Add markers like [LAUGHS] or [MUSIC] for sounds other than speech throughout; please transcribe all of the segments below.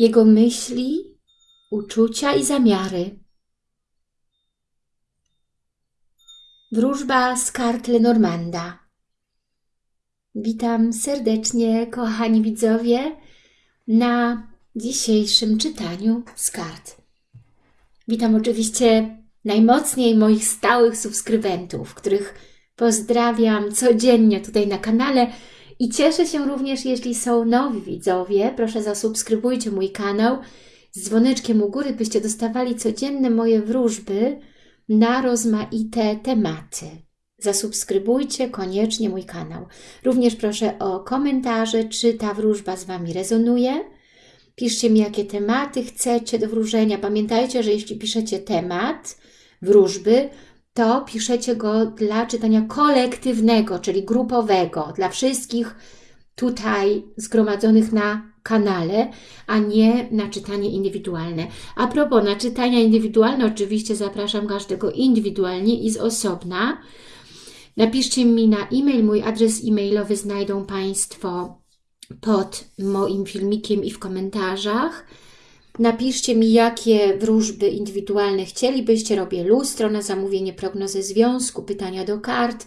jego myśli, uczucia i zamiary. Wróżba z kart Lenormanda. Witam serdecznie, kochani widzowie, na dzisiejszym czytaniu z kart. Witam oczywiście najmocniej moich stałych subskrybentów, których pozdrawiam codziennie tutaj na kanale i cieszę się również, jeśli są nowi widzowie. Proszę zasubskrybujcie mój kanał z dzwoneczkiem u góry, byście dostawali codzienne moje wróżby na rozmaite tematy. Zasubskrybujcie koniecznie mój kanał. Również proszę o komentarze, czy ta wróżba z Wami rezonuje. Piszcie mi, jakie tematy chcecie do wróżenia. Pamiętajcie, że jeśli piszecie temat wróżby, to piszecie go dla czytania kolektywnego, czyli grupowego, dla wszystkich tutaj zgromadzonych na kanale, a nie na czytanie indywidualne. A propos, na czytania indywidualne oczywiście zapraszam każdego indywidualnie i z osobna. Napiszcie mi na e-mail, mój adres e-mailowy znajdą Państwo pod moim filmikiem i w komentarzach. Napiszcie mi, jakie wróżby indywidualne chcielibyście. Robię lustro na zamówienie, prognozę związku, pytania do kart.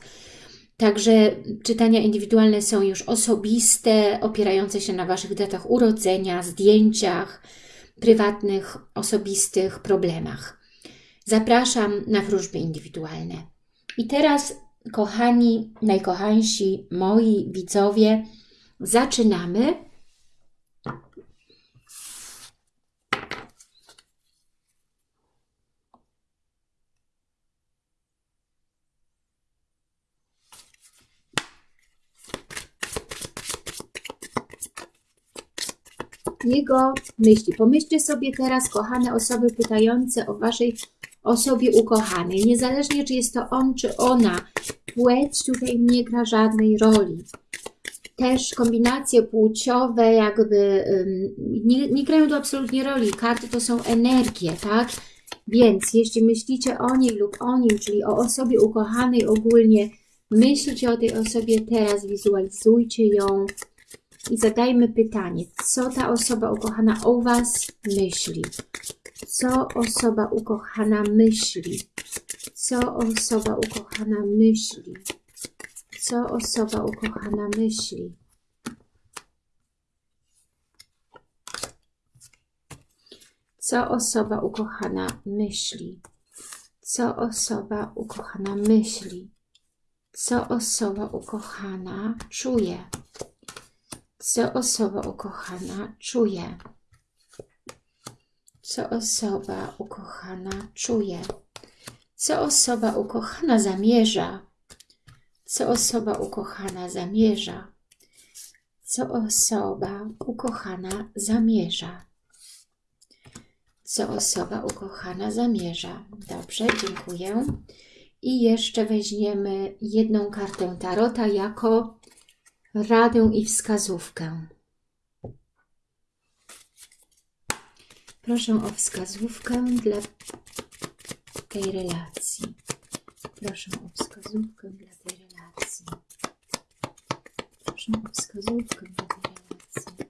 Także czytania indywidualne są już osobiste, opierające się na Waszych datach urodzenia, zdjęciach, prywatnych, osobistych problemach. Zapraszam na wróżby indywidualne. I teraz, kochani, najkochańsi moi widzowie, zaczynamy jego myśli. Pomyślcie sobie teraz, kochane osoby pytające o Waszej osobie ukochanej. Niezależnie, czy jest to on, czy ona. Płeć tutaj nie gra żadnej roli. Też kombinacje płciowe jakby nie, nie grają tu absolutnie roli. Karty to są energie, tak? Więc jeśli myślicie o niej lub o nim, czyli o osobie ukochanej ogólnie, myślcie o tej osobie teraz, wizualizujcie ją, i zadajmy pytanie, co ta osoba ukochana o Was myśli? Co osoba ukochana myśli? Co osoba ukochana myśli? Co osoba ukochana myśli? Co osoba ukochana myśli? Co osoba ukochana myśli? Co osoba ukochana czuje? Co osoba ukochana czuje. Co osoba ukochana czuje. Co osoba ukochana zamierza. Co osoba ukochana zamierza. Co osoba ukochana zamierza. Co osoba ukochana zamierza. Dobrze, dziękuję. I jeszcze weźmiemy jedną kartę Tarota jako radę i wskazówkę. Proszę o wskazówkę dla tej relacji. Proszę o wskazówkę dla tej relacji. Proszę o wskazówkę dla tej relacji.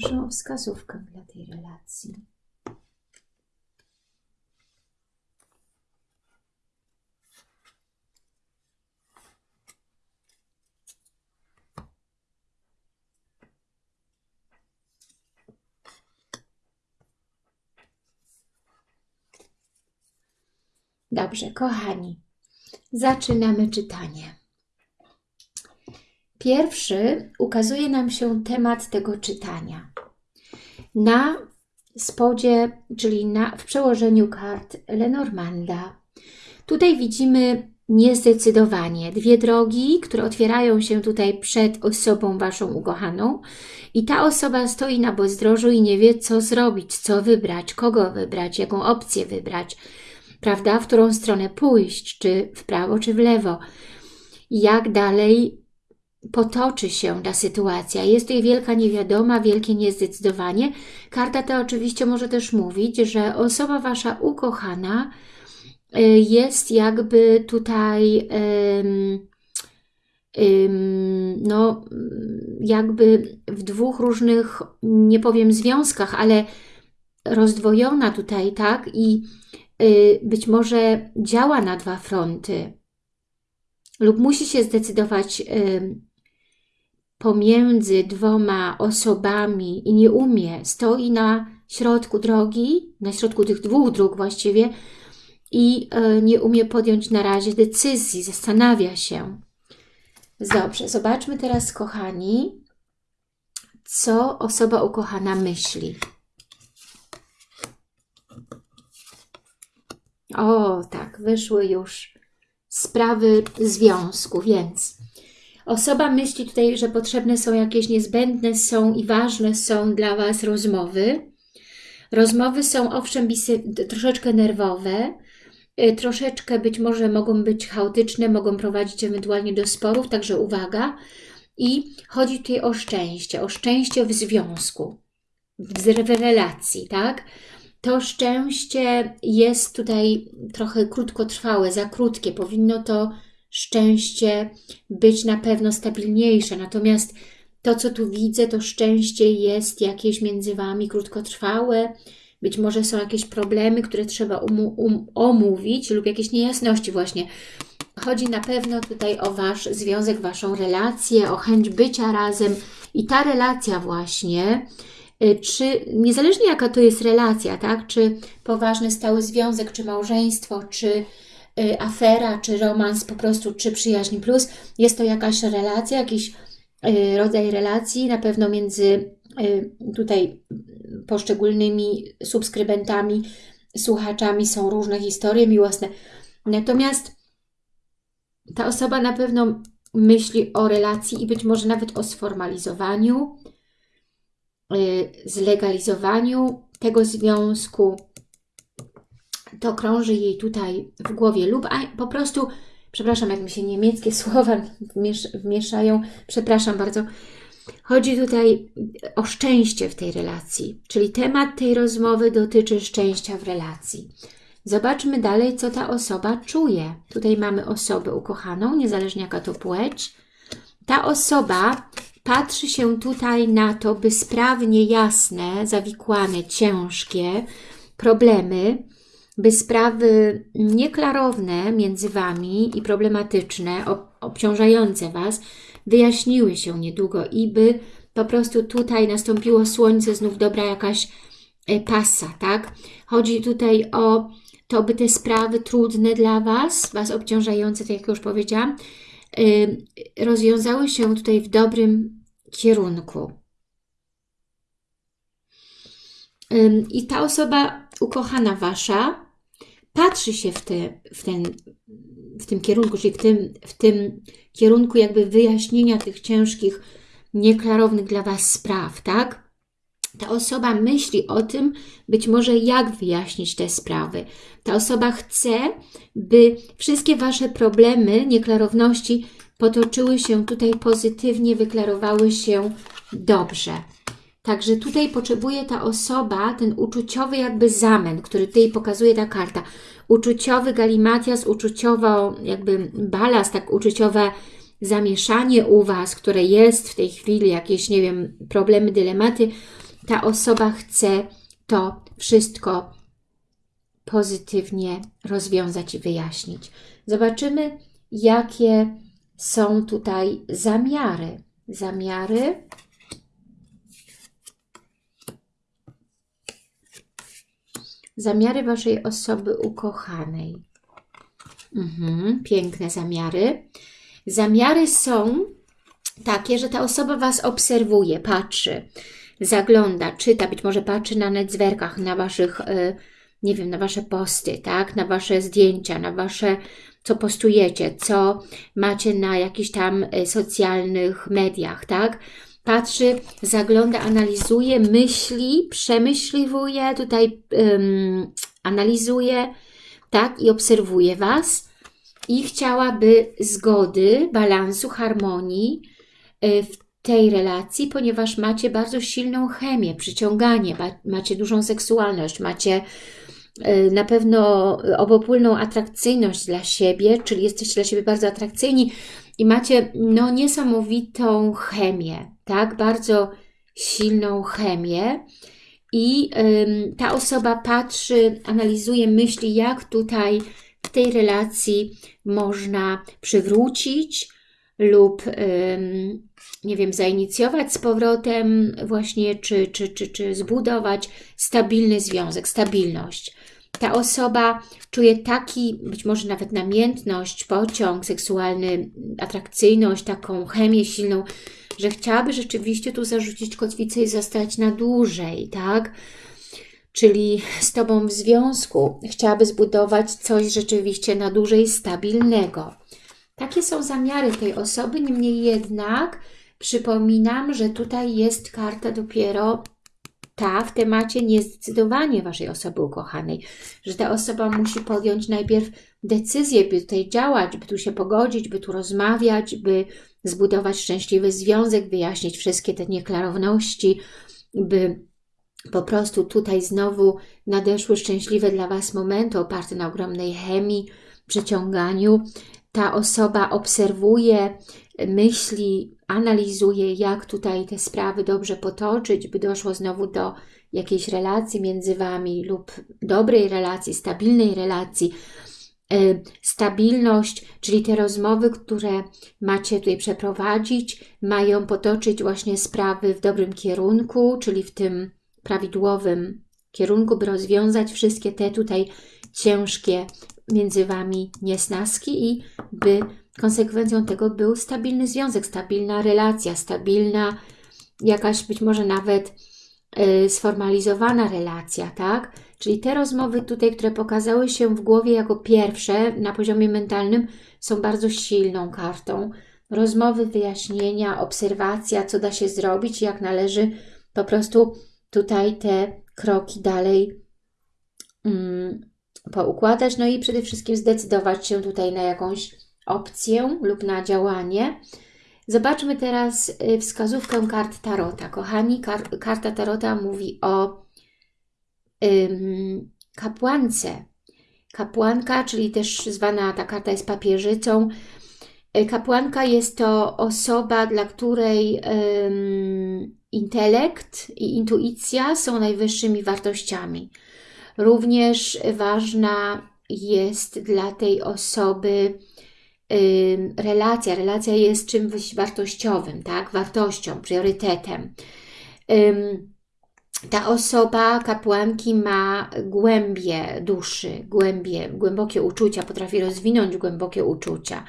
Proszę o wskazówkę dla tej relacji. Dobrze, kochani, zaczynamy czytanie. Pierwszy ukazuje nam się temat tego czytania. Na spodzie, czyli na, w przełożeniu kart Lenormanda. Tutaj widzimy niezdecydowanie. Dwie drogi, które otwierają się tutaj przed osobą Waszą ukochaną i ta osoba stoi na bezdrożu i nie wie, co zrobić, co wybrać, kogo wybrać, jaką opcję wybrać, prawda, w którą stronę pójść, czy w prawo, czy w lewo. Jak dalej potoczy się ta sytuacja. Jest tutaj wielka niewiadoma, wielkie niezdecydowanie. Karta ta oczywiście może też mówić, że osoba Wasza ukochana y, jest jakby tutaj no jakby w dwóch różnych, nie powiem związkach, ale rozdwojona tutaj, tak? I y, być może działa na dwa fronty lub musi się zdecydować pomiędzy dwoma osobami i nie umie, stoi na środku drogi, na środku tych dwóch dróg właściwie i e, nie umie podjąć na razie decyzji, zastanawia się. Dobrze, zobaczmy teraz, kochani, co osoba ukochana myśli. O, tak, wyszły już sprawy związku, więc osoba myśli tutaj, że potrzebne są jakieś niezbędne są i ważne są dla Was rozmowy. Rozmowy są owszem troszeczkę nerwowe, y, troszeczkę być może mogą być chaotyczne, mogą prowadzić ewentualnie do sporów, także uwaga. I chodzi tutaj o szczęście, o szczęście w związku, w relacji, tak? to szczęście jest tutaj trochę krótkotrwałe, za krótkie. Powinno to szczęście być na pewno stabilniejsze. Natomiast to, co tu widzę, to szczęście jest jakieś między Wami krótkotrwałe. Być może są jakieś problemy, które trzeba um, omówić lub jakieś niejasności właśnie. Chodzi na pewno tutaj o Wasz związek, Waszą relację, o chęć bycia razem i ta relacja właśnie Y, czy niezależnie jaka to jest relacja, tak, czy poważny stały związek, czy małżeństwo, czy afera, czy romans po prostu, czy przyjaźń plus, jest to jakaś relacja, jakiś y, rodzaj relacji, na pewno między tutaj poszczególnymi subskrybentami, słuchaczami są różne historie miłosne. Natomiast ta osoba na pewno myśli o relacji i być może nawet o sformalizowaniu, Y, zlegalizowaniu tego związku. To krąży jej tutaj w głowie lub po prostu, przepraszam, jak mi się niemieckie [LAUGHS] słowa wmieszają, przepraszam bardzo, Chodzi tutaj o szczęście w tej relacji, czyli temat tej rozmowy dotyczy szczęścia w relacji. Zobaczmy dalej, co ta osoba czuje. Tutaj mamy osobę ukochaną, niezależnie jaka to płeć. Ta osoba patrzy się tutaj na to, by sprawnie jasne, zawikłane, ciężkie problemy, by sprawy nieklarowne między Wami i problematyczne, obciążające Was, wyjaśniły się niedługo i by po prostu tutaj nastąpiło słońce, znów dobra jakaś e, pasa, tak? Chodzi tutaj o to, by te sprawy trudne dla Was, Was obciążające, tak jak już powiedziałam, rozwiązały się tutaj w dobrym kierunku. I ta osoba ukochana Wasza patrzy się w, te, w, ten, w tym kierunku, czyli w tym, w tym kierunku jakby wyjaśnienia tych ciężkich, nieklarownych dla Was spraw, tak? Ta osoba myśli o tym, być może jak wyjaśnić te sprawy. Ta osoba chce, by wszystkie Wasze problemy, nieklarowności potoczyły się tutaj pozytywnie, wyklarowały się dobrze. Także tutaj potrzebuje ta osoba, ten uczuciowy jakby zamęt, który tutaj pokazuje ta karta. Uczuciowy galimatias, uczuciowo jakby balast, tak uczuciowe zamieszanie u Was, które jest w tej chwili, jakieś, nie wiem, problemy, dylematy. Ta osoba chce to wszystko pozytywnie rozwiązać i wyjaśnić. Zobaczymy, jakie są tutaj zamiary. Zamiary zamiary Waszej osoby ukochanej. Mhm, piękne zamiary. Zamiary są takie, że ta osoba Was obserwuje, patrzy, zagląda, czyta, być może patrzy na netzwerkach, na Waszych, e, nie wiem, na Wasze posty, tak, na Wasze zdjęcia, na Wasze co postujecie, co macie na jakichś tam e, socjalnych mediach, tak? Patrzy, zagląda, analizuje, myśli, przemyśliwuje, tutaj um, analizuje, tak? I obserwuje Was i chciałaby zgody, balansu, harmonii, y, w tej relacji, ponieważ macie bardzo silną chemię, przyciąganie, macie dużą seksualność, macie na pewno obopólną atrakcyjność dla siebie, czyli jesteście dla siebie bardzo atrakcyjni i macie no, niesamowitą chemię, tak? Bardzo silną chemię i ta osoba patrzy, analizuje, myśli, jak tutaj w tej relacji można przywrócić lub, nie wiem, zainicjować z powrotem właśnie, czy, czy, czy, czy zbudować stabilny związek, stabilność. Ta osoba czuje taki, być może nawet namiętność, pociąg seksualny, atrakcyjność, taką chemię silną, że chciałaby rzeczywiście tu zarzucić kotwicę i zostać na dłużej, tak? Czyli z Tobą w związku chciałaby zbudować coś rzeczywiście na dłużej stabilnego. Takie są zamiary tej osoby, niemniej jednak przypominam, że tutaj jest karta dopiero ta w temacie niezdecydowanie Waszej osoby ukochanej, że ta osoba musi podjąć najpierw decyzję, by tutaj działać, by tu się pogodzić, by tu rozmawiać, by zbudować szczęśliwy związek, wyjaśnić wszystkie te nieklarowności, by po prostu tutaj znowu nadeszły szczęśliwe dla Was momenty oparte na ogromnej chemii, przyciąganiu. Ta osoba obserwuje, myśli, analizuje, jak tutaj te sprawy dobrze potoczyć, by doszło znowu do jakiejś relacji między Wami lub dobrej relacji, stabilnej relacji, Y, stabilność, czyli te rozmowy, które macie tutaj przeprowadzić, mają potoczyć właśnie sprawy w dobrym kierunku, czyli w tym prawidłowym kierunku, by rozwiązać wszystkie te tutaj ciężkie między Wami niesnaski i by konsekwencją tego był stabilny związek, stabilna relacja, stabilna jakaś być może nawet y, sformalizowana relacja, tak? Czyli te rozmowy tutaj, które pokazały się w głowie jako pierwsze na poziomie mentalnym, są bardzo silną kartą. Rozmowy, wyjaśnienia, obserwacja, co da się zrobić, jak należy po prostu tutaj te kroki dalej um, poukładać. No i przede wszystkim zdecydować się tutaj na jakąś opcję lub na działanie. Zobaczmy teraz y, wskazówkę kart Tarota. Kochani, kar karta Tarota mówi o kapłance. Kapłanka, czyli też zwana ta karta jest papieżycą. Y, kapłanka jest to osoba, dla której um, intelekt i intuicja są najwyższymi wartościami. Również ważna jest dla tej osoby relacja. Relacja jest czymś wartościowym, tak? wartością, priorytetem. Ta osoba, kapłanki ma głębie duszy, głębie, głębokie uczucia, potrafi rozwinąć głębokie uczucia.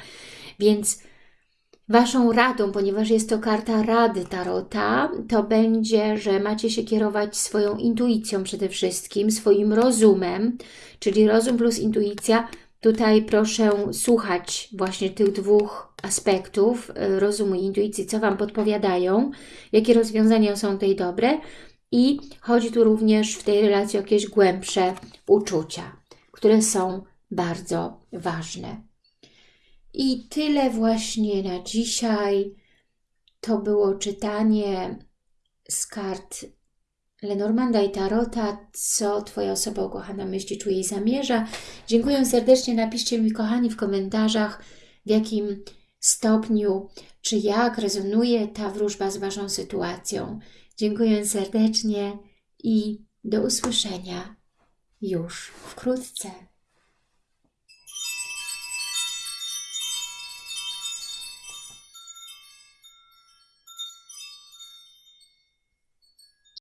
Więc Waszą radą, ponieważ jest to karta rady Tarota, to będzie, że macie się kierować swoją intuicją przede wszystkim, swoim rozumem, czyli rozum plus intuicja. Tutaj proszę słuchać właśnie tych dwóch aspektów, y, rozumu i intuicji, co Wam podpowiadają, jakie rozwiązania są tutaj dobre, i chodzi tu również w tej relacji o jakieś głębsze uczucia, które są bardzo ważne. I tyle właśnie na dzisiaj. To było czytanie z kart Lenormanda i Tarota, co Twoja osoba ukochana myśli, czuje i zamierza. Dziękuję serdecznie. Napiszcie mi, kochani, w komentarzach, w jakim stopniu, czy jak rezonuje ta wróżba z Waszą sytuacją. Dziękuję serdecznie i do usłyszenia już wkrótce.